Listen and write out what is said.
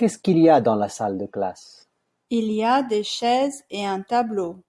Qu'est-ce qu'il y a dans la salle de classe? Il y a des chaises et un tableau.